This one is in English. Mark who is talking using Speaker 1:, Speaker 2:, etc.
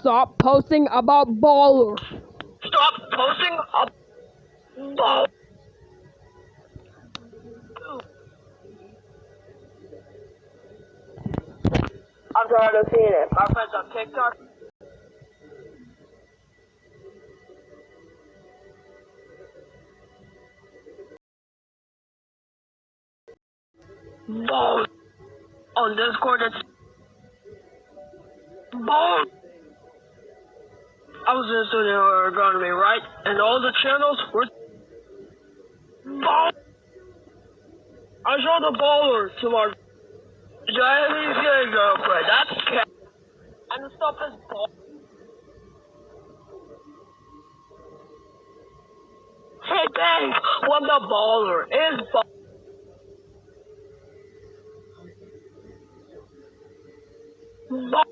Speaker 1: stop posting about baller.
Speaker 2: Stop posting about Ball. I'm tired of seeing it. My friends on TikTok. Ball. On Discord, it's ball. I was in studio ergonomy, right? And all the channels were ball. I saw the baller to my gay girlfriend. That's cat. And the stuff is ball. Hey, babe, what the baller is ball. Ball.